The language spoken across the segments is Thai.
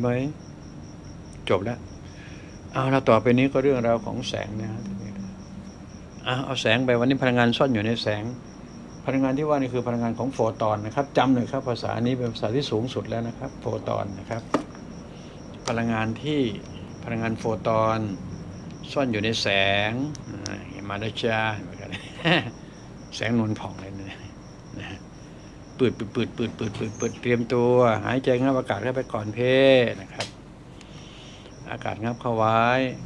ไหมจบแล้วเอาเราต่อไปนี้ก็เรื่องราวของแสงนะฮะเอาเอาแสงไปวันนี้พลังงานซ่อนอยู่ในแสง พลังงานที่ว่านี่คือพลังงานของโฟตอนนะครับจำหน่อยครับ ภาษานี้เป็นภาษาที่สูงสุดแล้วนะครับ โฟตอนนะครับ พลังงานที่พลังงานโฟตอนซ่อนอยู่ในแสงอ่าเห็นมาแล้วจ้าแสงนวลผ่องเลยนะนะฮะ ปืดปืดปืดปืดปืดปืดปืดเตรียมตัว หายใจงับอากาศเข้าไปก่อนเพนะครับ อากาศงับเข้าไว้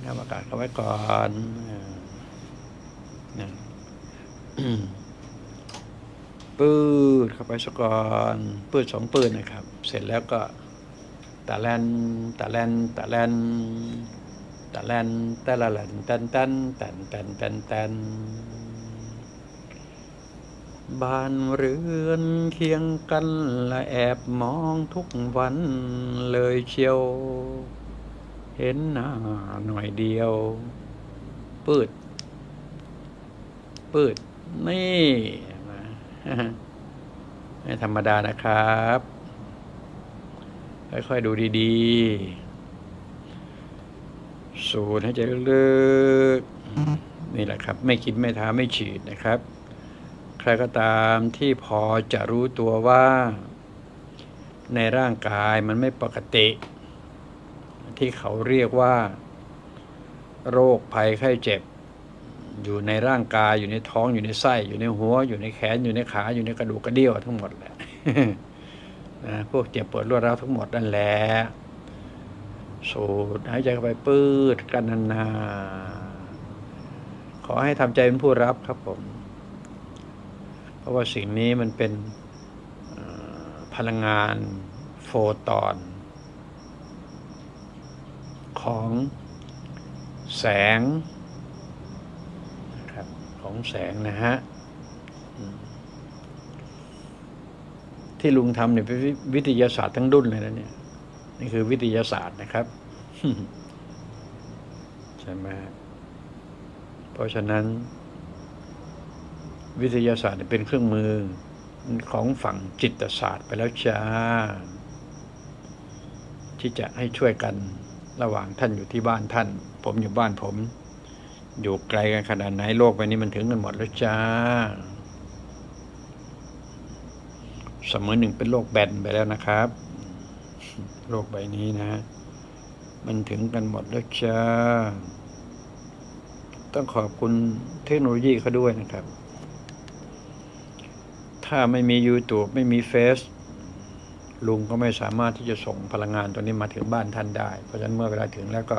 งับอากาศเข้าไว้ก่อนนะปืดเข้าไปสักก่อนปืดสองปืดนะครับ เสร็จแล้วก็ตะแลนตะแลนตะแลนตะแลนตะละแลนตันตันตันตันตันตัน บ้านเรือนเคียงกันและแอบมองทุกวันเลยเชียว เห็นหน้าหน่อยเดียว ปืด ปืด นี่ไม่ธรรมดานะครับ ค่อยๆดูดีๆ สูดให้ใจลึกๆ นี่แหละครับ ไม่คิดไม่ท้าไม่ฉีดนะครับ รก็ตามที่พอจะรู้ตัวว่า ในร่างกายมันไม่ปกติ ที่เขาเรียกว่า โรคภัยไข้เจ็บ อยู่ในร่างกายอยู่ในท้องอยู่ในไส้ อยู่ในหัว อยู่ในแขนอยู่ในขาอยู่ในกระดูกกระเดี่ยวทั้งหมดแหละนะพวกเจ็บปวดรวดร้าวทั้งหมดนั่นแหละสูดหายใจเข้าไปปื้ดกันนานๆขอให้ทำใจเป็นผู้รับครับผม ราะว่าสิ่งนี้มันเป็นพลังงานโฟตอน ของแสงนะครับของแสงนะฮะ ที่ลุงทำเนี่ยเป็นวิวิทยาศาสตร์ทั้งดุนเลยนะเนี่ย นี่คือวิทยาศาสตร์นะครับ ใช่ไหมเพราะฉะนั้น วิทยาศาสตร์เป็นเครื่องมือของฝั่งจิตศาสตร์ไปแล้วจ้า ที่จะให้ช่วยกันระหว่างท่านอยู่ที่บ้านท่าน ผมอยู่บ้านผม อยู่ไกลกันขนาดไหนโลกใบนี้มันถึงกันหมดแล้วจ้าเสมอหนึ่งเป็นโลกแบนไปแล้วนะครับ โลกใบนี้นะ มันถึงกันหมดแล้วจ้า ต้องขอบคุณเทคโนโลยีเขาด้วยนะครับ ถ้าไม่มี YouTube ไม่มีเฟซลุงก็ไม่สามารถที่จะส่งพลังงานตัวนี้มาถึงบ้านท่านได้ เพราะฉะนั้นเมื่อเวลาถึงแล้วก็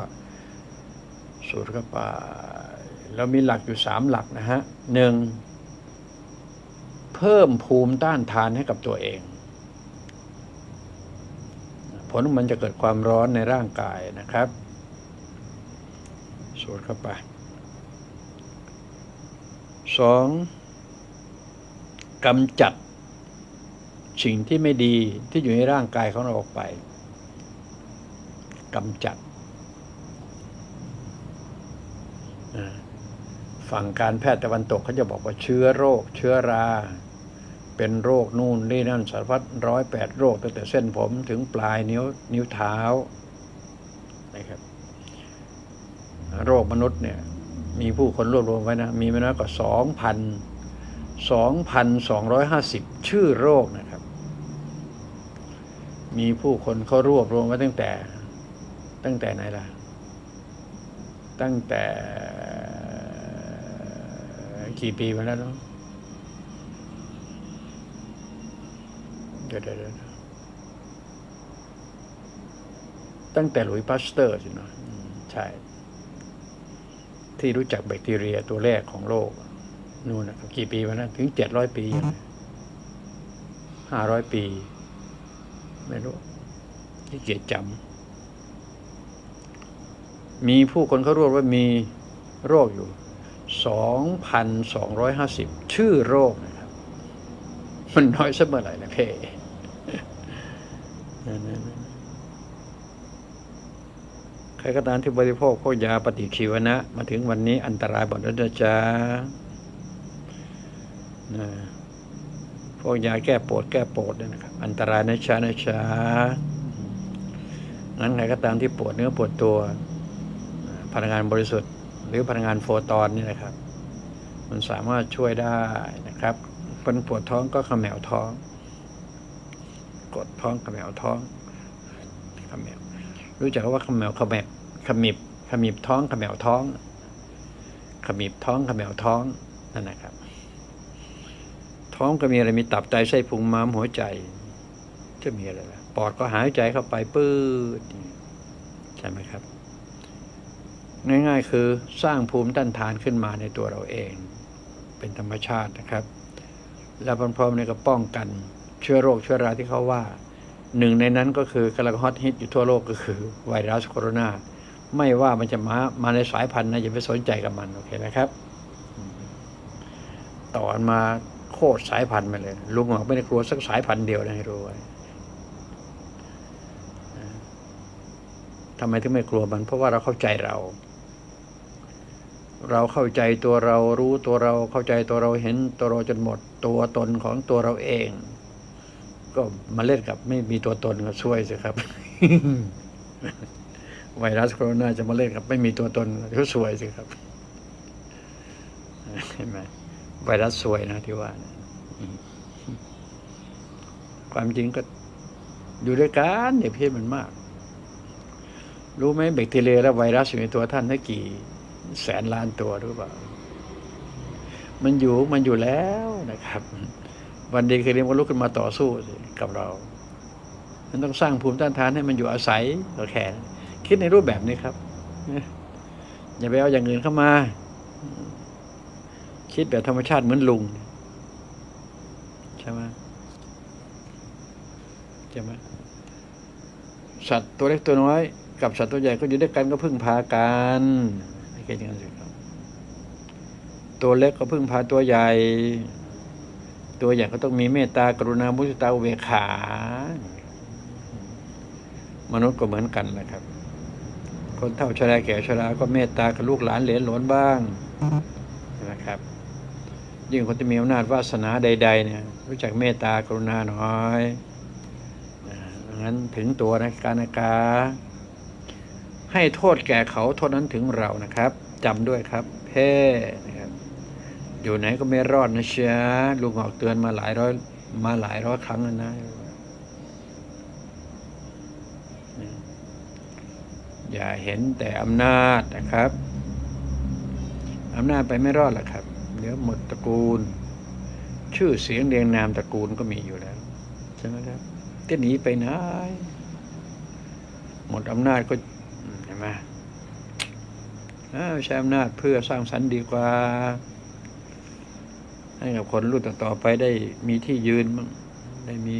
สูดเข้าไปเรามีหลักอยู่สามหลักนะฮะหนึ่งเพิ่มภูมิต้านทานให้กับตัวเอง ผลมันจะเกิดความร้อนในร่างกายนะครับสูดเข้าไปสอง กำจัดสิ่งที่ไม่ดีที่อยู่ในร่างกายของเราออกไปกำจัด ฝั่งการแพทย์ตะวันตกเขาจะบอกว่าเชื้อโรค เชื้อรา เป็นโรคนู่นนี่นั่นสารพัดร้อยแปดโรคตั้งแต่เส้นผมถึงปลายนิ้วนิ้วเท้านะครับโรคมนุษย์เนี่ย มีผู้คนรวบรวมไว้นะ มีไม่น้อยกว่าสองพัน สองพันสองร้อยห้าสิบชื่อโรคนะครับ มีผู้คนเขารวบรวมไว้ตั้งแต่ ตั้งแต่ไหนล่ะ ตั้งแต่กี่ปีมาแล้วเนาะเดี๋ยวเดี๋ยวตั้งแต่หลุยส์พาสเตอร์สินะอืมใช่ ที่รู้จักแบคทีเรียตัวแรกของโลก นู่นนะกี่ปีมานะถึงเจ็ดร้อยปีห้าร้อยปี ไม่รู้ที่เกียจจำมีผู้คนเขารวบว่ามีโรคอยู่สองพันสองร้อยห้าสิบชื่อโรคนะครับ มันน้อยสักเมื่อไหร่นะเพ่ใครก็ตามที่บริโภคพวกยาปฏิชีวนะ มาถึงวันนี้อันตรายหมดแล้วนะจ๊ะนะ พวกยาแก้ปวดแก้ปวดเนี่ยนะครับ อันตรายนะจ๊ะนะจ๊ะงั้นใครก็ตามที่ปวดเนื้อปวดตัวอ่าพลังงานบริสุทธิ์ หรือพลังงานโฟตอนนี่นะครับ มันสามารถช่วยได้นะครับคนปวดท้องก็เขมวท้อง กดท้องเขมวท้องเขมวรู้จักว่าเขมวเขมวขมิบขมิบท้องเขมวท้องขมิบท้องเขมวท้องนั่นนะครับ ท้องก็มีอะไรมีตับไตไส้พุงม้ามหัวใจ จะมีอะไรล่ะปอดก็หายใจเข้าไปปื้ดใช่ไหมครับ ง่ายๆคือสร้างภูมิต้านทานขึ้นมาในตัวเราเอง เป็นธรรมชาตินะครับ แล้วพร้อมๆในก็ป้องกันเชื้อโรคเชื้อราที่เขาว่า หนึ่งในนั้นก็คือกำลังฮอตฮิตอยู่ทั่วโลกก็คือไวรัสโคโรนาไม่ว่ามันจะมามาในสายพันธุ์นะอย่าไปสนใจกับมันโอเคไหมครับ ต่อมา คตรสายพันธุ์ไปเลย ลุงบอกไม่ได้กลัวสักสายพันธุ์เดียวนะให้รู้ไว้ทำไมถึงไม่กลัวมัน เพราะว่าเราเข้าใจเรา เราเข้าใจตัวเรารู้ตัวเราเข้าใจตัวเราเห็นตัวเราจนหมดตัวตนของตัวเราเอง ก็มาเล่นกับไม่มีตัวตนก็ช่วยสิครับ ไวรัสโคโรนาจะมาเล่นกับไม่มีตัวตนก็ช่วยสิครับเห็นไหม ไวรัสซวยนะที่ว่านะความจริงก็อยู่ด้วยกันอย่าเพี้ยนมันมาก รู้ไหมแบคทีเรียและไวรัสอยู่ในตัวท่านได้กี่ แสนล้านตัวหรือเปล่า มันอยู่มันอยู่แล้วนะครับ วันดีคืนนี้มันลุกขึ้นมาต่อสู้กับเรา มันต้องสร้างภูมิต้านทานให้มันอยู่อาศัยก็แค่คิดในรูปแบบนี้ครับอย่าไปเอาอย่างอื่นเข้ามา คิดแบบธรรมชาติเหมือนลุง ใช่ไหมใช่ไหมสัตว์ตัวเล็กตัวน้อย กับสัตว์ตัวใหญ่ก็อยู่ด้วยกันก็พึ่งพากันให้คิดอย่างนั้นสิครับตัวเล็กก็พึ่งพาตัวใหญ่ ตัวใหญ่ก็ต้องมีเมตตากรุณามุทิตาอุเบกขา มนุษย์ก็เหมือนกันนะครับ คนเฒ่าชราแก่ชราก็เมตตากับลูกหลานเหลนหลนบ้างนะครับ ยิ่งคนที่มีอำนาจวาสนาใด ๆ เนี่ย รู้จักเมตตากรุณาหน่อยองั้นถึงตัวนะการนากาให้โทษแก่เขาโทษนั้นถึงเรานะครับจำด้วยครับ เพ่นะครับอยู่ไหนก็ไม่รอดนะเชียลุงออกเตือนมาหลายร้อยมาหลายร้อยครั้งแล้วนะอย่าเห็นแต่อำนาจนะครับ อำนาจไปไม่รอดหรอกครับ เดี๋ยวหมดตระกูล ชื่อเสียงเรียงนามตระกูลก็มีอยู่แล้ว ใช่ไหมครับจะหนีไปไหนหมดอำนาจก็อืมเห็นไหมใช้อำนาจเพื่อสร้างสรรค์ดีกว่า ให้กับคนรุ่นต่อๆไปได้มีที่ยืนบ้งได้มี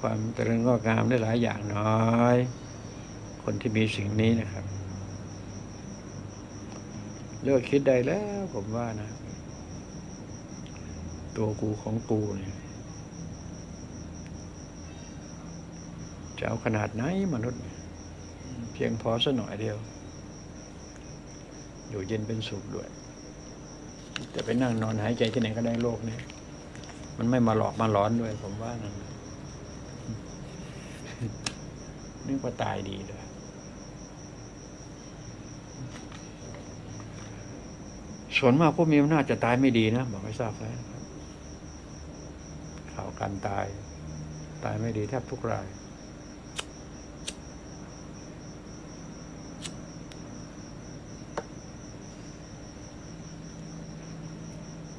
ความเจริญงอกงามได้หลายอย่างน้อย คนที่มีสิ่งนี้นะครับ เลิกคิดได้แล้วผมว่านะ ตัวกูของกูเนี่ยจะเอาขนาดไหนมนุษย์ เพียงพอสักหน่อยเดียว อยู่เย็นเป็นสุขด้วย จะไปนั่งนอนหายใจที่ไหนก็ได้โลกนี้ มันไม่มาหลอกมาหลอนด้วย ผมว่านั่นนึกว่าตายดีเลยส่วนมากผู้มีอำนาจจะตายไม่ดีนะ บอกให้ทราบไว้นะครับข่าว การตาย ตายไม่ดีแทบทุกราย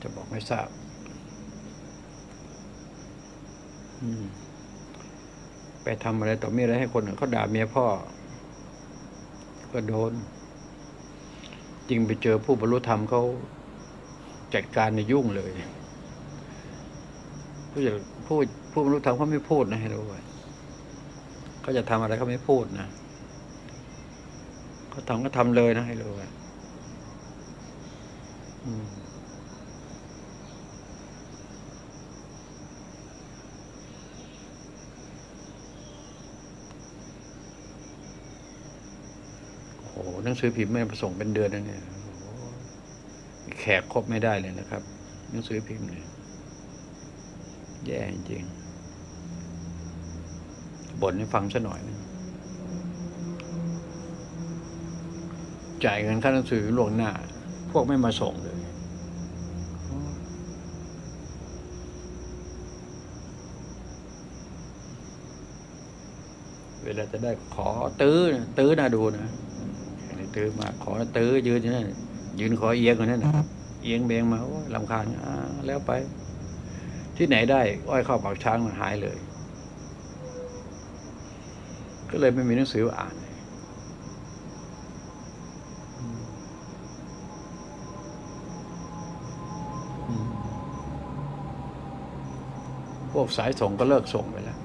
จะบอกไม่ทราบ ไปทำอะไรต่อมีอะไรให้คนเขาด่าเมียพ่อ ก็โดน จริงไปเจอผู้บรรลุธรรมเขาจัดการในยุ่งเลย ผู้จะผู้ผู้บรรลุธรรมเขาไม่พูดนะให้รู้ไว้เขาจะทำอะไรเขาไม่พูดนะเขาทำก็ทำเลยนะให้รู้ไว้โอ้โหหนังสือพิมพ์ไม่มาส่งเป็นเดือนแล้วเนี่ยแขกครบไม่ได้เลยนะครับ หนังสือพิมพ์เนี่ย แย่จริงๆบ่นให้ฟังซะหน่อยนะจ่ายเงินค่าหนังสือล่วงหน้า พวกไม่มาส่งเลย เวลาจะได้ขอตื้อนะตื้อน่าดูนะไอ้ตื้อมาขอตื้อยืนอยู่นั่นยืนขอเอียงอยู่นั่นนะเอียงเบงมาโอ้ยลำคาญอ่าแล้วไป ที่ไหนได้ อ้อยเข้าปากช้างมันหายเลย ก็เลยไม่มีหนังสืออ่านพวกสายส่งก็เลิกส่งไปแล้ว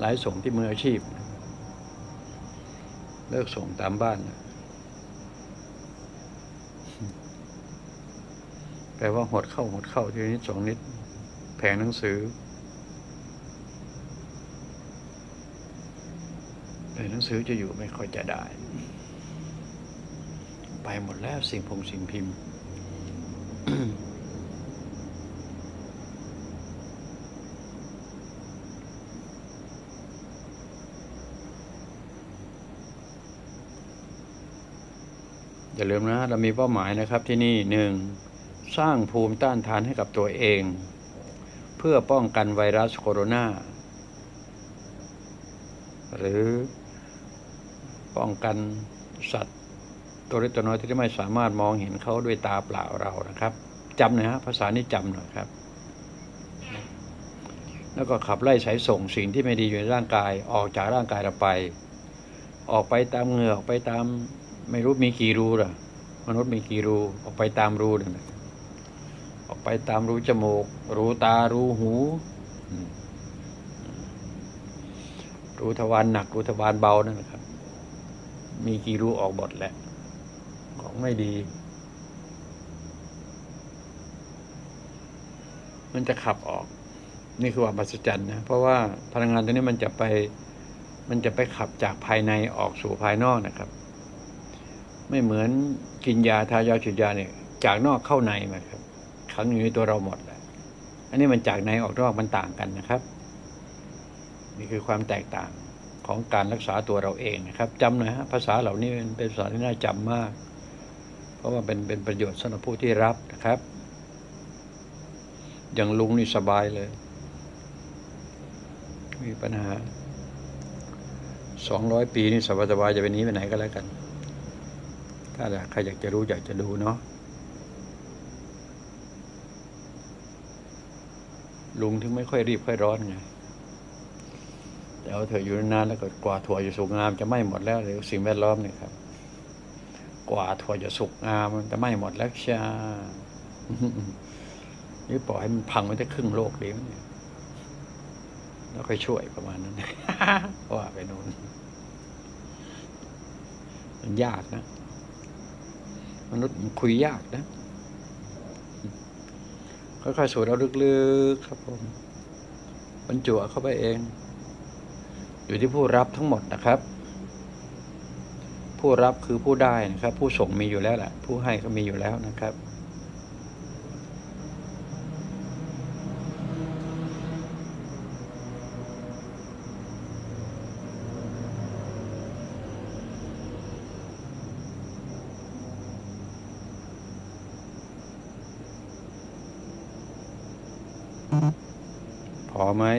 หลายส่งที่มืออาชีพ เลิกส่งตามบ้าน แปลว่าหดเข้าหดเข้าทีนิดสองนิด ผงหนังสือแผงหนังสือจะอยู่ไม่ค่อยจะได้ ไปหมดแล้วสิ่งพงสิ่งพิมพ์อย่าลืมนะ เรามีเป้าหมายนะครับที่นี่หนึ่งสร้างภูมิต้านทานให้กับตัวเอง เพื่อป้องกันไวรัสโคโรนาหรือป้องกันสัตว์ตัวเล็กตัวน้อยที่ไม่สามารถมองเห็นเขาด้วยตาเปล่าเรานะครับจำนะฮะภาษานี้จำหน่อยครับ แล้วก็ขับไล่สายส่งสิ่งที่ไม่ดีอยู่ในร่างกายออกจากร่างกายเราไป ออกไปตามเหงื่อออกไปตามไม่รู้มีกี่รูล่ะ มนุษย์มีกี่รูออกไปตามรูนั่นแหละ ไปตามรูจมูก รูตา รูหู รูทวารหนัก รูทวารเบานั่นแหละครับ มีกี่รูออกหมดแหละ ของไม่ดี มันจะขับออก นี่คือความมหัศจรรย์นะ เพราะว่าพลังงานตัวนี้มันจะไป มันจะไปขับจากภายในออกสู่ภายนอกนะครับ ไม่เหมือนกินยาทายาฉีดยาเนี่ย จากนอกเข้าในมาครับ ขังอยู่ในตัวเราหมดแหละอันนี้มันจากในออกนอกมันต่างกันนะครับ นี่คือความแตกต่างของการรักษาตัวเราเองนะครับจำหน่อยฮะภาษาเหล่านี้เป็นเป็นภาษาที่น่าจำมาก เพราะว่าเป็นเป็นประโยชน์สำหรับผู้ที่รับนะครับ อย่างลุงนี่สบายเลย มีปัญหาสองร้อยปีนี่สบายๆจะไปนี้ไปไหนก็แล้วกัน ถ้าใครอยากจะรู้อยากจะดูเนาะ ลุงถึงไม่ค่อยรีบค่อยร้อนไงแต่เอาเถอะอยู่นานแล้วก็กว่าถั่วจะสุกงามจะไหม้หมดแล้วเดี๋ยวสิ่งแวดล้อมเนี่ยครับ กว่าถั่วจะสุกงามมันจะไหม้หมดแล้วชานี่ปล่อยให้มันพังไปได้ครึ่งโลกดีมั้ยเนี่ยแล้วค่อยช่วยประมาณนั้นว่าไปนู้นมันยากนะ มนุษย์มันคุยยากนะ ค่อยๆสูดเอาลึกๆครับผมบรรจุเข้าไปเอง อยู่ที่ผู้รับทั้งหมดนะครับ ผู้รับคือผู้ได้นะครับ ผู้ส่งมีอยู่แล้วแหละผู้ให้ก็มีอยู่แล้วนะครับ พอ ไหม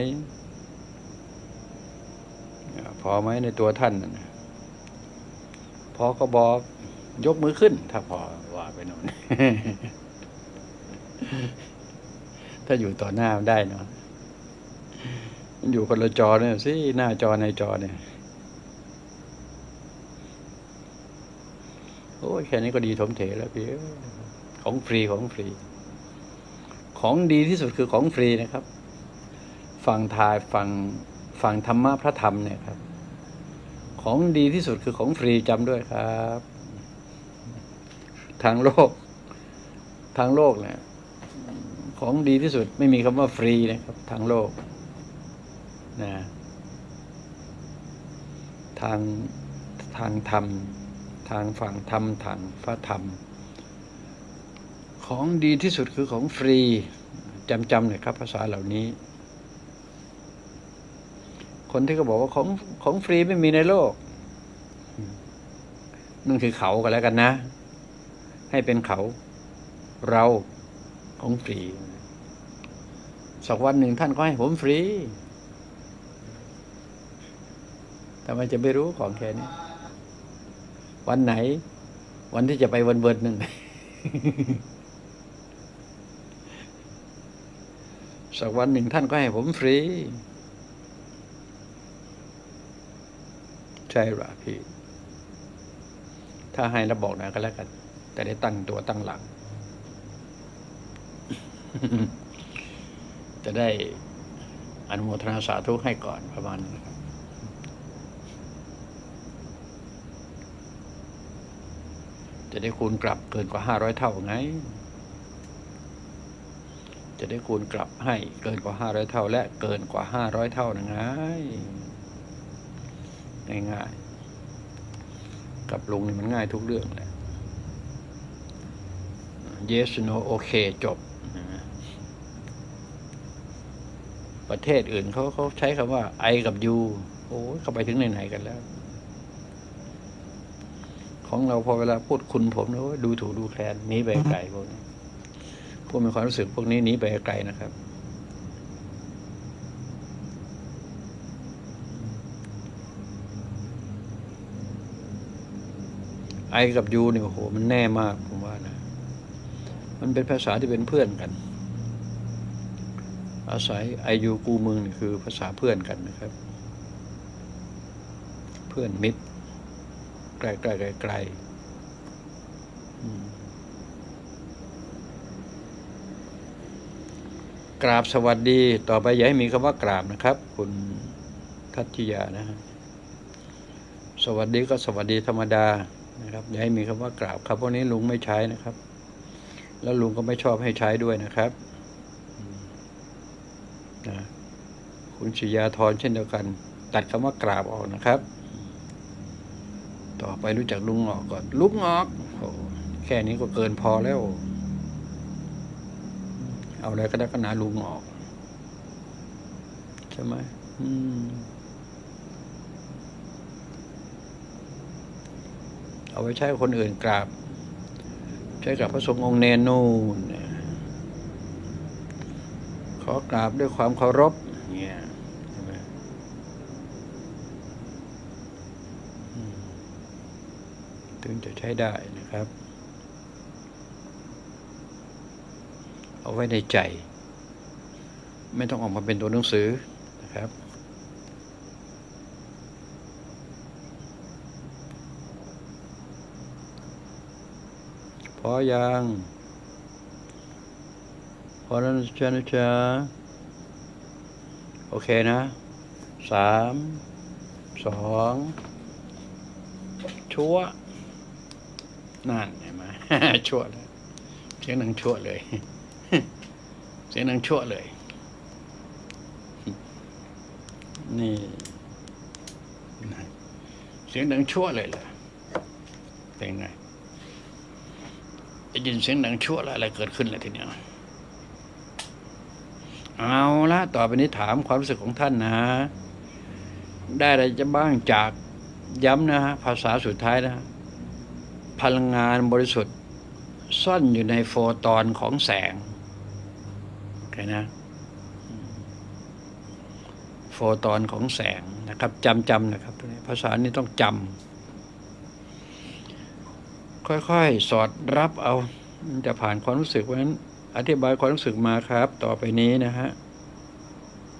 พอไหมในตัวท่านนะพอก็บอกยกมือขึ้น ถ้าพอว่าไปน่นถ้าอยู่ต่อหน้าได้เนาะมันอยู่คนละจอเนี่ยสิหน้าจอในจอเนี่ยโอ้ยแค่นี้ก็ดีถมเถแล้วพี่ของฟรีของฟรี ของดีที่สุดคือของฟรีนะครับ ฟังทายฟังฟังธรรมะพระธรรมเนี่ยครับ ของดีที่สุดคือของฟรีจำด้วยครับ ทางโลก ทางโลกเนี่ยของดีที่สุดไม่มีคำว่าฟรีนะครับ ทางโลกนะทางทางธรรม ทางฝั่งธรรมทางพระธรรม ของดีที่สุดคือของฟรีจำจำเลยครับภาษาเหล่านี้ คนที่เขาบอกว่าของของฟรีไม่มีในโลกคนั่นคือเขากันแล้วกันนะ ให้เป็นเขา เราของฟรี สักวันหนึ่งท่านก็ให้ผมฟรีทำไมจะไม่รู้ของแค่นี้ วันไหน วันที่จะไปวันเวิร์ดหนึ่งสักวันหนึ่งท่านก็ให้ผมฟรี ใช่หรอพี่ ถ้าให้แล้วบอกหนะก็แล้วกัน แต่ได้ตั้งตัวตั้งหลัง จะได้อนุโมทนาสาธุให้ก่อนประมาณนั้นครับจะได้คูณกลับเกินกว่าห้าร้อยเท่าไง จะได้คูณกลับให้เกินกว่าห้าร้อยเท่า และเกินกว่าห้าร้อยเท่านะไง ง่ายๆ กับลุงนี่มันง่ายทุกเรื่องแหละ yes no โอเคจบ ประเทศอื่นเขาเขาใช้คำว่า I กับ U โอ้ยเข้าไปถึงไหนๆกันแล้ว ของเราพอเวลาพูดคุณผมแล้วดูถูกดูแคลนหนีไปไกลพวกนี้พวกมีความรู้สึกพวกนี้หนีไปไกลนะครับ ไอกับยูเนี่ยโอ้โหมันแน่มากผมว่านะ มันเป็นภาษาที่เป็นเพื่อนกัน อาศัยไอยูกูมึงนี่คือภาษาเพื่อนกันนะครับ เพื่อนมิตรใกล้ใกลไกลไกลกราบสวัสดีต่อไปอย่าให้มีคำว่ากราบนะครับ คุณทัตจิยานะฮะสวัสดีก็สวัสดีธรรมดา นะครับอย่าให้มีคำว่ากราบครับพวกนี้ลุงไม่ใช้นะครับ แล้วลุงก็ไม่ชอบให้ใช้ด้วยนะครับนะคุณชิยาธรเช่นเดียวกัน ตัดคำว่ากราบออกนะครับ ต่อไปรู้จักลุงออกก่อนลุงออกโอ้แค่นี้ก็เกินพอแล้ว เอาอะไรก็ได้ก็นาลุงออกใช่ไหมอืม เอาไว้ใช้คนอื่นกราบ ใช้กับพระสงฆ์องค์เนนนู่นขอกราบด้วยความเคารพเนี่ยถึงจะใช้ได้นะครับ เอาไว้ในใจ ไม่ต้องออกมาเป็นตัวหนังสือนะครับ พอยังพอแล้วนะจ๊ะนะจ๊ะโอเคนะสามสองชั่วนั่นเห็นไหมชั่วเลยเสียงดังชั่วเลย เสียงดังชั่วเลย นี่เสียงดังชั่วเลยเหรอเป็นไง ได้ยินเสียงดังชั่วอะไรเกิดขึ้นเลยทีเนี้ยเอาละต่อไปนี้ถามความรู้สึกของท่านนะ ได้อะไรจะบ้างจากย้ำนะฮะภาษาสุดท้ายนะ พลังงานบริสุทธิ์ ซ่อนอยู่ในโฟตอนของแสงโอเคนะ โฟตอนของแสงนะครับจำจำนะครับ ภาษานี้ต้องจำ ค่อยๆ สอดรับเอาจะผ่านความรู้สึกเพราะฉะนั้นอธิบายความรู้สึกมาครับ ต่อไปนี้นะฮะ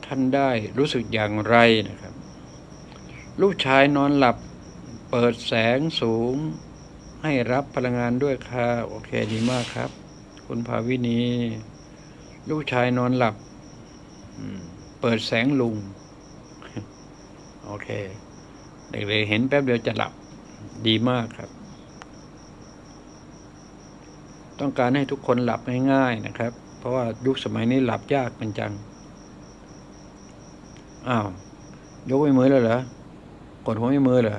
ท่านได้รู้สึกอย่างไรนะครับ ลูกชายนอนหลับเปิดแสงสูง ให้รับพลังงานด้วยค่ะโอเคดีมากครับ คุณภาวินี ลูกชายนอนหลับเปิดแสงลุง โอเค เด็กๆเห็นแป๊บเดียวจะหลับดีมากครับ ต้องการให้ทุกคนหลับง่ายๆนะครับ เพราะว่ายุคสมัยนี้หลับยากเป็นจัง อ้าว ยกไว้มือแล้วเหรอ กดหัวไม่มือเหรอ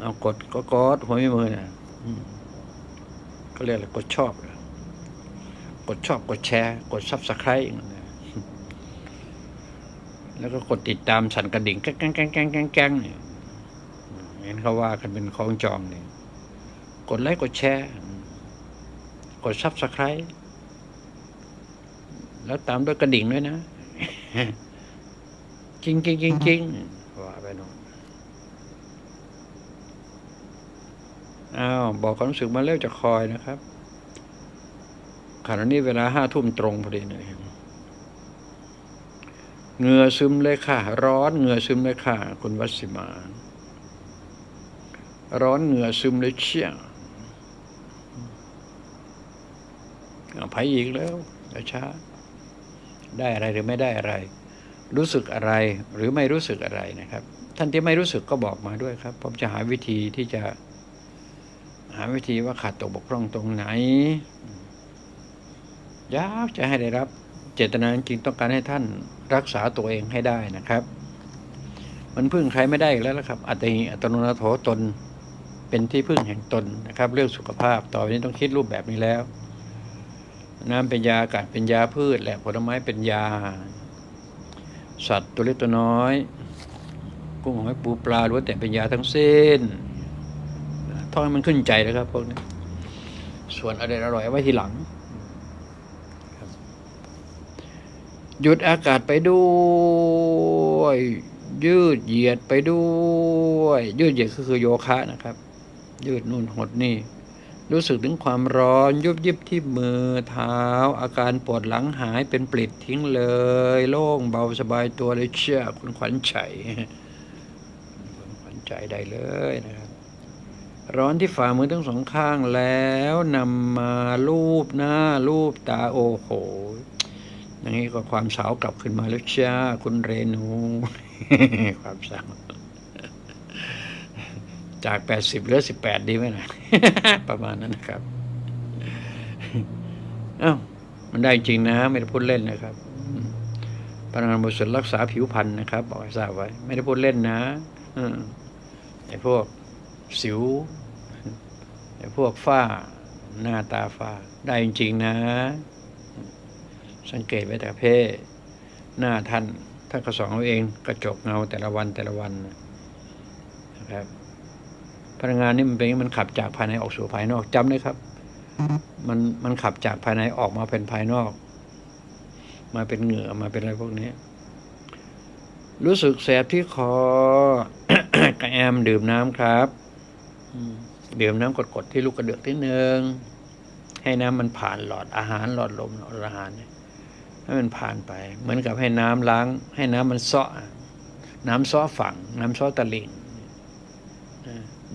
เอากดก็กดหัวไม่มือนะอืมก็เรียกอะไรกดชอบเหรอกดชอบกดแชร์ กดซับสไครต์แล้วก็กดติดตามสั่นกระดิ่งแก้งแก้งแก้งแก้งแก้งเนี่ยเห็นเขาว่ากันเป็นของจองเนี่ยกดไลค์กดแชร์ ดซับสไคร b ์แล้วตามด้วยกระดิ่งด้วยนะจริงจริงจริงจริงว่าไปโน่นอ้าวบอกความรู้สึกมาเร็วจะคอยนะครับขณะนี้เวลาห้าทุ่มตรงพอดีเลยเหงื่อซึมเลยค่ะ ร้อนเหงื่อซึมเลยค่ะ คุณวัสิมา ร้อนเหงื่อซึมเลยเชี่ยเอาไปอีกแล้วช้า ได้อะไรหรือไม่ได้อะไร รู้สึกอะไรหรือไม่รู้สึกอะไรนะครับ ท่านที่ไม่รู้สึกก็บอกมาด้วยครับ ผมจะหาวิธีที่จะ หาวิธีว่าขาดตกบกพร่องตรงไหนยากจะให้ได้รับ เจตนาจริงต้องการให้ท่านรักษาตัวเองให้ได้นะครับ มันพึ่งใครไม่ได้แล้วละครับ อัตติอัตโนนาโถตนเป็นที่พึ่งแห่งตนนะครับ เรื่องสุขภาพต่อไปนี้ต้องคิดรูปแบบนี้แล้ว น้ำเป็นยาอากาศเป็นยาพืชแหละผลไม้เป็นยา สัตว์ตัวเล็กตัวน้อย กุ้งหอยปูปลาล้วนแต่เป็นยาทั้งสิ้นท่องให้มันขึ้นใจนะครับพวกนี้ ส่วนอะไรอร่อยไว้ทีหลังหยุดอากาศไปด้วย ยืดเหยียดไปด้วย ยืดเหยียดก็คือโยคะนะครับ ยืดนู่นหดนี่ รู้สึกถึงความร้อนยุบยิบที่มือเท้า อาการปวดหลังหายเป็นปลิดทิ้งเลย โล่งเบาสบายตัวเลยเชื่อคุณขวัญชัยคุณขวัญใจได้เลยนะครับ ร้อนที่ฝ่ามือทั้งสองข้างแล้วนำมาลูบหน้าลูบตาโอ้โหอย่างนี้ก็ความสาวกลับขึ้นมาแล้วจ้าคุณเรนู ความสาว จากแปดสิบเหลือสิบแปดดีไหมนะประมาณนั้นนะครับ เอ้ามันได้จริงนะ ไม่ได้พูดเล่นนะครับพนักงานบริษัทรักษาผิวพรรณนะครับ บอกให้ทราบไว้ ไม่ได้พูดเล่นนะอไอ้พวกสิวไอ้พวกฝ้าหน้าตาฝ้า ได้จริงๆนะ สังเกตไว้แต่เพศหน้าท่านท่านก็สอนเอาเองกระจกเงาแต่ละวันแต่ละวันนะครับ พลังงานนี่มันเป็นอย่างนี้มันขับจากภายในออกสู่ภายนอกจำเลยครับ มันมันขับจากภายในออกมาเป็นภายนอก มาเป็นเหงื่อมาเป็นอะไรพวกนี้ รู้สึกแสบที่คอกระแอมดื่มน้ำครับดื่มน้ำกดๆที่ลูกกระเดือกที่หนึ่งให้น้ำมันผ่านหลอดอาหารหลอดลมหลอดอาหารให้มันผ่านไป เหมือนกับให้น้ำล้าง ให้น้ำมันซาะน้ำซาะฝั่ง น้ำซาะตะลิ่ง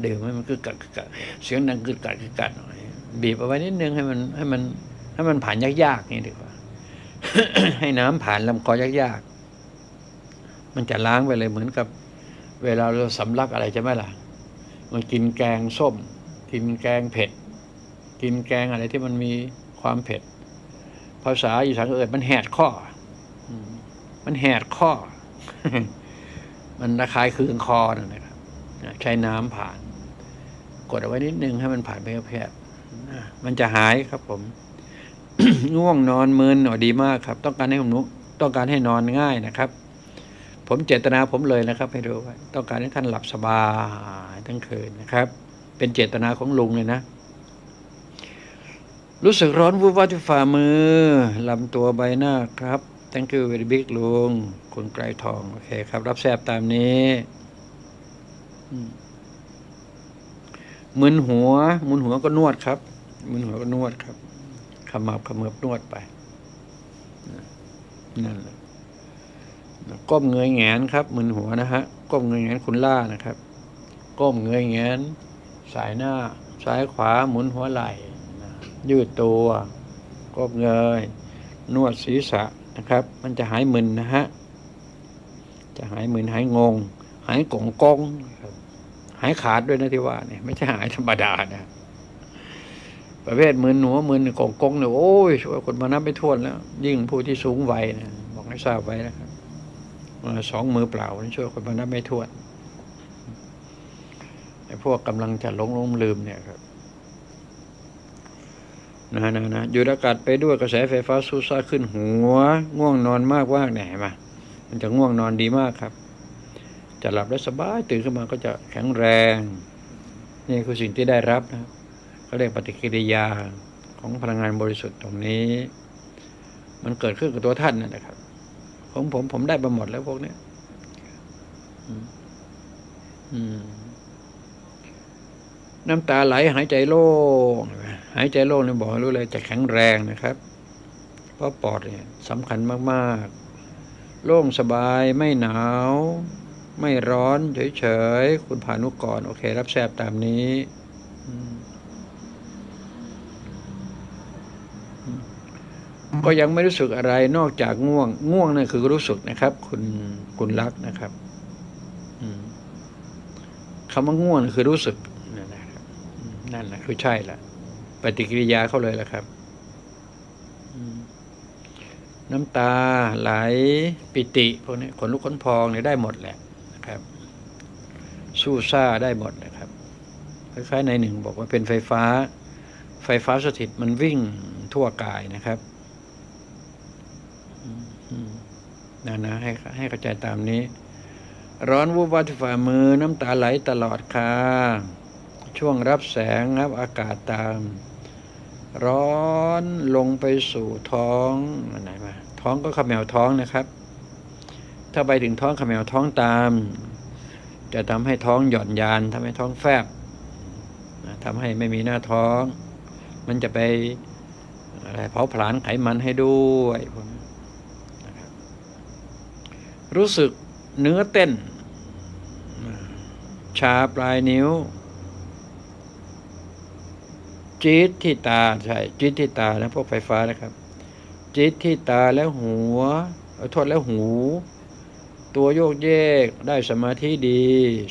ดื่มให้มันกึกกัดกึกกัดเสียงดังกึกกัดกึกกัดหน่อยบีบเอาไว้นิดนึงให้มันให้มันให้มันผ่านยากๆนี่ดีกว่า ให้น้ำผ่านลำคอยากๆมันจะล้างไปเลยเหมือนกับ เวลาเราสำลักอะไรใช่ไหมล่ะมันกินแกงส้ม กินแกงเผ็ด กินแกงอะไรที่มันมีความเผ็ด ภาษาอีสานเอ่ยมันแหดข้อมันแหดข้อ มันระคายเคืองคอนั่นนะครับใช้น้ำผ่าน กดเอาไว้นิดนึงให้มันผ่านไปแพบๆนะมันจะหายครับผมง่วงนอนมึนอ๋อดีมากครับ ต้องการให้ผมนุต้องการให้นอนง่ายนะครับ ผมเจตนาผมเลยนะครับ ให้รู้ไว้ต้องการให้ท่านหลับสบายทั้งคืนนะครับ เป็นเจตนาของลุงเลยนะ รู้สึกร้อนวูบวาบที่ฝ่ามือลำตัวใบหน้าครับ thank you very big ลุงคุณไกรทอง โอเคครับ รับแซบตามนี้อื มมึนหัวมึนหัวก็นวดครับมึนหัวก็นวดครับขมับขมือบนวดไปนั่นแหละก้มเงยแงนครับมึนหัวนะฮะก้มเงยแงนคุณล่านะครับ ก้มเงยแงนสายหน้าซ้ายขวาหมุนหัวไหล่ยืดตัวก้มเงย นวดศีรษะนะครับ มันจะหายมึนนะฮะจะหายมึนหายงง หายกงกงครับ หายขาดด้วยนะที่ว่าเนี่ยไม่ใช่หายธรรมดานะ ประเภทมึนหัวมึนกงกงเนี่ยโอ้ยช่วยคนมานับไม่ถ้วนแล้ว ยิ่งผู้ที่สูงวัยนะบอกให้ทราบไว้นะครับสองมือเปล่านี่ช่วยคนมานับไม่ถ้วนไอ้พวกกำลังจะหลงลงลืมเนี่ยครับนะนะนะอยู่อากาศไปด้วยกระแสไฟฟ้าสูซ่าขึ้นหัว ง่วงนอนมากว่างเนี่ยเห็นไหมมันจะง่วงนอนดีมากครับ จะหลับได้สบายตื่นขึ้นมาก็จะแข็งแรง นี่คือสิ่งที่ได้รับนะเขาเรียกปฏิกิริยาของพลังงานบริสุทธิ์ตรงนี้ มันเกิดขึ้นกับตัวท่านนั่นแหละครับของผมผมได้มาหมดแล้วพวกเนี้ยน้ำตาไหลหายใจโล่งหายใจโล่งเนี่ยบอกรู้เลยจะแข็งแรงนะครับ เพราะปอดเนี่ยสำคัญมาก ๆ โล่งสบายไม่หนาว ไม่ร้อนเฉยๆ คุณพานุกร โอเค รับแซบตามนี้ ก็ยังไม่รู้สึกอะไรนอกจากง่วง ง่วงนั่นคือรู้สึกนะครับ คุณคุณรักนะครับคำว่าง่วงคือรู้สึก นั่นแหละคือใช่ละปฏิกิริยาเขาเลยละครับน้ำตาไหลปิติพวกนี้ขนลุกขนพองเนี่ยได้หมดแหละ นะครับ สู้ซ่าได้หมดนะครับคล้ายๆในหนึ่งบอกว่าเป็นไฟฟ้า ไฟฟ้าสถิตมันวิ่งทั่วกายนะครับนะนะให้ให้เข้าใจตามนี้ ร้อนวูบวาบที่ฝ่ามือน้ำตาไหลตลอดค่ะ ช่วงรับแสงรับอากาศตาม ร้อนลงไปสู่ท้องไหนมาท้องก็ขมแมวท้องนะครับ ถ้าไปถึงท้องขมแมวท้องตาม จะทำให้ท้องหย่อนยานทำให้ท้องแฟบนะทำให้ไม่มีหน้าท้อง มันจะไปอะไรเผาผลาญไขมันให้ด้วยพวกรู้สึกเนื้อเต้น ชาปลายนิ้ว จี๊ดที่ตาใช่จี๊ดที่ตานะพวกไฟฟ้านะครับ จี๊ดที่ตาแล้วหัวโทษแล้วหู ตัวโยกเยกได้สมาธิดี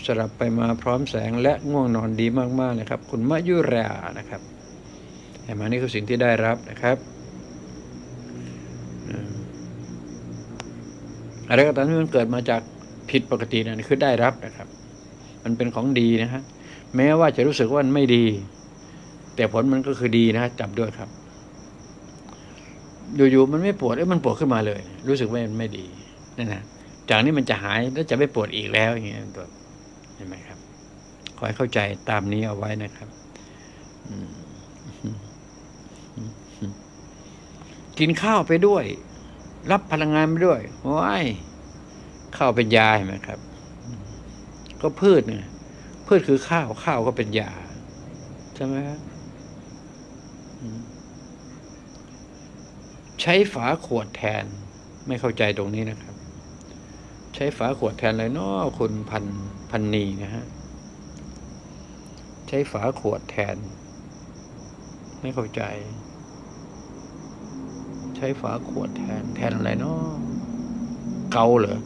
สลับไปมาพร้อมแสงและง่วงนอนดีมากๆนะครับ คุณมะยุรานะครับเห็นไหมนี่คือสิ่งที่ได้รับนะครับอะไรก็ตามที่มันเกิดมาจากผิดปกตินั่นคือได้รับนะครับ มันเป็นของดีนะฮะแม้ว่าจะรู้สึกว่ามันไม่ดี แต่ผลมันก็คือดีนะจับด้วยครับ อยู่ๆมันไม่ปวดเอ้ยมันปวดขึ้นมาเลย รู้สึกว่ามันไม่ดีนั่นนะ จากนี้มันจะหายแล้วจะไม่ปวดอีกแล้วอย่างเงี้ยตัวเห็นไหมครับ ขอให้เข้าใจตามนี้เอาไว้นะครับกินข้าวไปด้วย รับพลังงานไปด้วยว้ยข้าวเป็นยาเห็นไหมครับ ก็พืชเนี่ยพืชคือข้าวข้าวก็เป็นยาใช่ไหมครับอืมใช้ฝาขวดแทนไม่เข้าใจตรงนี้นะครับ ใช้ฝาขวดแทนเลยเนาะคุณพันพันนีนะฮะ ใช้ฝาขวดแทน ไม่เข้าใจ ใช้ฝาขวดแทน แทนอะไรเนาะเกาเหรอ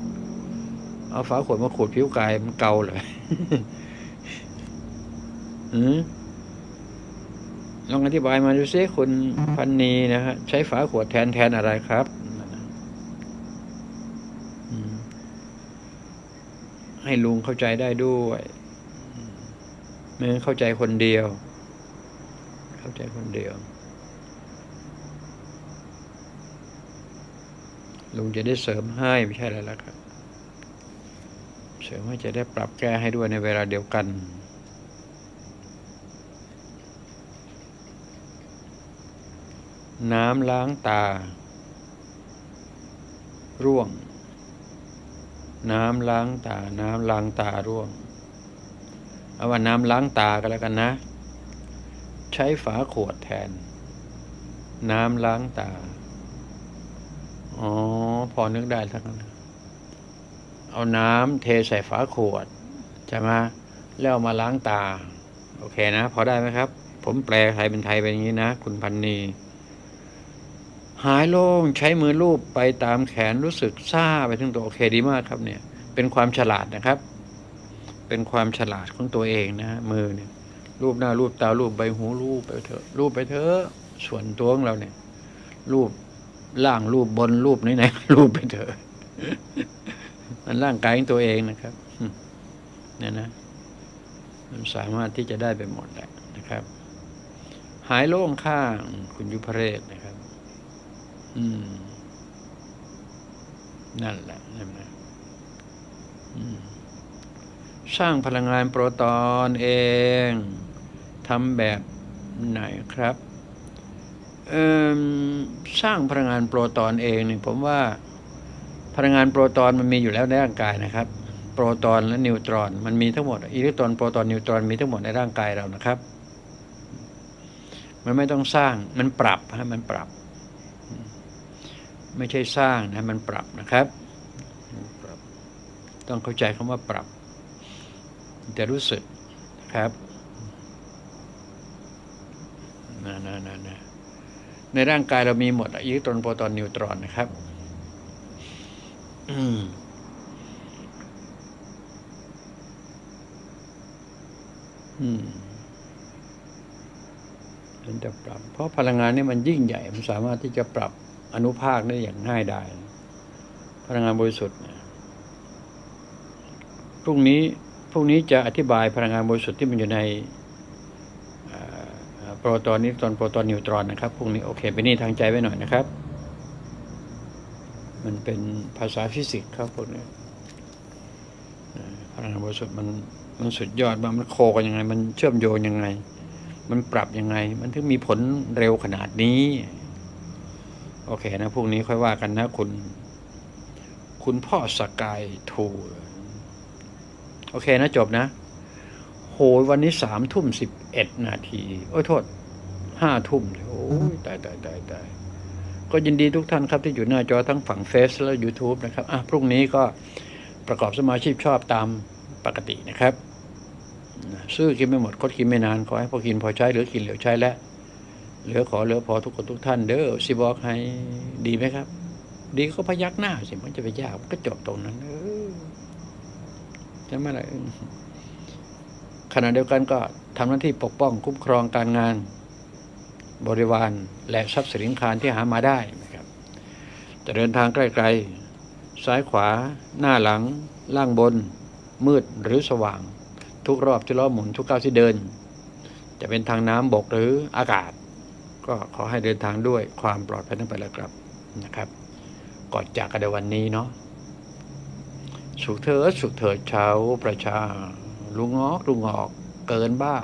เอาฝาขวดมาขูดผิวกายมันเกาเหรออืมลองอธิบายมาดูซิคุณพันนีนะฮะ ใช้ฝาขวดแทนแทนอะไรครับอืม ให้ลุงเข้าใจได้ด้วยไม่เข้าใจคนเดียว เข้าใจคนเดียว ลุงจะได้เสริมให้ไม่ใช่อะไรแล้วครับ เสริมให้จะได้ปรับแก้ให้ด้วยในเวลาเดียวกันน้ำล้างตา ร่วง น้ำล้างตา น้ำล้างตาร่วงเอาว่าน้ำล้างตาก็แล้วกันนะ ใช้ฝาขวดแทน น้ำล้างตา อ๋อ พอนึกได้ทั้งนั้นเอาน้ำเทใส่ฝาขวดใช่ไหมแล้วมาล้างตา โอเคนะ พอได้ไหมครับ ผมแปลไทยเป็นไทยเป็นอย่างนี้นะ คุณพันนี หายโล่งใช้มือลูบไปตามแขนรู้สึกซาไปทั้งตัวโอเคดีมากครับเนี่ย เป็นความฉลาดนะครับ เป็นความฉลาดของตัวเองนะมือเนี่ยรูปหน้ารูปตารูปใบหูรูปไปเถอะรูปไปเถอะส่วนตัวของเราเนี่ย รูปล่างรูปบนรูปไหนๆรูปไปเถอะมันร่างกายของตัวเองนะครับเนี่ยนะ มันสามารถที่จะได้ไปหมดแหละนะครับ หายโล่งข้างคุณยุพเรศนะ อืม นั่นแหละใช่ไหมสร้างพลังงานโปรตอนเองทำแบบไหนครับสร้างพลังงานโปรตอนเองเนี่ยผมว่าพลังงานโปรตอนมันมีอยู่แล้วในร่างกายนะครับ โปรตอนและนิวตรอน มันมีทั้งหมดอิเล็กตรอนโปรตอนนิวตรอนมีทั้งหมดในร่างกายเรานะครับ มันไม่ต้องสร้างมันปรับฮะมันปรับ ไม่ใช่สร้างนะมันปรับนะครับปรับ ต้องเข้าใจคำว่าปรับ จะรู้สึกนะครับนะนะนะนะในร่างกายเรามีหมดอะอิเล็กตรอนโปรตอนนิวตรอนนะครับอืมอืมมันจะปรับ เพราะพลังงานนี่มันยิ่งใหญ่ มันสามารถที่จะปรับ อนุภาคได้อย่างง่ายดายพลังงานบริสุทธิ์พรุ่งนี้พรุ่งนี้จะอธิบายพลังงานบริสุทธิ์ที่มันอยู่ในโปรตอนนิวตรอนโปรตอนนิวตรอนนะครับพรุ่งนี้โอเคไปนี่ทางใจไว้หน่อยนะครับ มันเป็นภาษาฟิสิกส์ครับพวกนี้พลังงานบริสุทธิ์มันมันสุดยอดมากมัน co กันยังไง มันเชื่อมโยงยังไง มันปรับยังไง มันถึงมีผลเร็วขนาดนี้ โอเคนะพรุ่งนี้ค่อยว่ากันนะคุณ คุณพ่อสกายทูโอเคนะจบนะ โหยวันนี้สามทุ่มสิบเอ็ดนาที โอ้ยโทษห้าทุ่มโอ้ยตายตายตายตายก็ยินดีทุกท่านครับที่อยู่หน้าจอทั้งฝั่งเฟซและ YouTube นะครับ อะ พรุ่งนี้ก็ประกอบสมาชิกชอบตามปกตินะครับ ซื้อกินไม่หมดคดกินไม่นาน ขอให้พอกินพอใช้เหลือกินเหลือใช้และ เหลือขอเหลือพอทุกคนทุกท่านเด้อสิบอกให้ดีไหมครับ ดีก็พยักหน้าสิมันจะไปยากก็จบตรงนั้น เออจะไม่อะไรขณะเดียวกันก็ทำหน้าที่ปกป้องคุ้มครองการงานบริวารและทรัพย์สินคารที่หามาได้นะครับจะเดินทางใกล้ๆ ซ้ายขวา หน้าหลัง ล่างบน มืดหรือสว่าง ทุกรอบที่ล้อหมุนทุกก้าวที่เดิน จะเป็นทางน้ำบกหรืออากาศ ก็ขอให้เดินทางด้วยความปลอดภัยทั้งไปแล้วครับนะครับก่อนจากกันในวันนี้เนาะสุขเถิดสุขเถิดชาวประชาลุงงอกลุงงอกเกินบ้า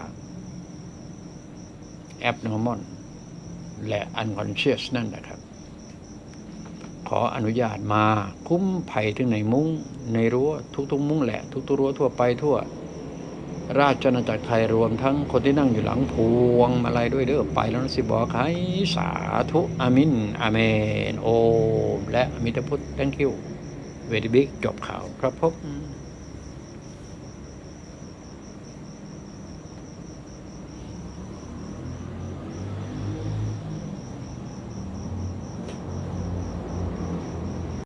abnormal และ unconscious นั่นนะครับ ขออนุญาตมาคุ้มภัยถึงในมุ้งในรั้วทุกๆ มุ้งแหละ ทุกๆรั้วทั่วไปทั่ว ราชนาจักรไทยรวมทั้งคนที่นั่งอยู่หลังพวงมาลัยด้วยเด้อไปแล้วนะสิบอกให้สาธุอามินอาเมนโอมและอมิตพุทธ thank you เวดิบิกจบข่าวครับผม